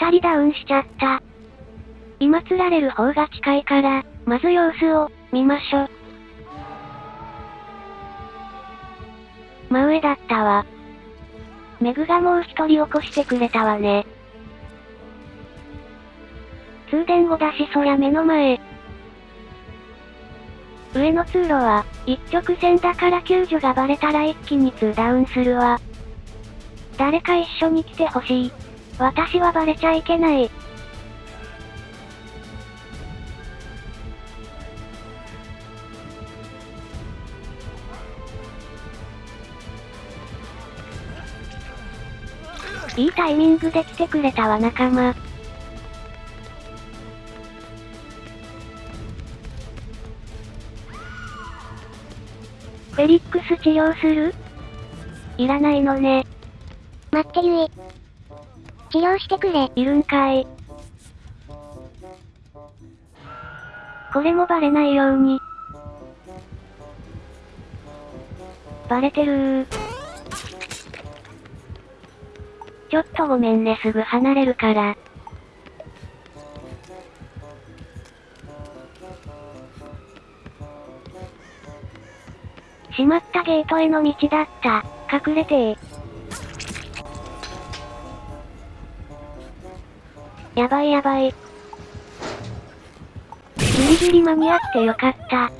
二人ダウンしちゃった。今釣られる方が近いから、まず様子を、見ましょ。真上だったわ。メグがもう一人起こしてくれたわね。通電後だしそりゃ目の前。上の通路は、一直線だから救助がバレたら一気に2ダウンするわ。誰か一緒に来てほしい。私はバレちゃいけない。いいタイミングで来てくれたわ仲間。フェリックス治療する？いらないのね。待ってゆえ。治療してくれ。いるんかい。これもバレないように。バレてる。ちょっとごめんねすぐ離れるから。閉まったゲートへの道だった。隠れてー。やばいやばい。ギリギリ間に合ってよかった。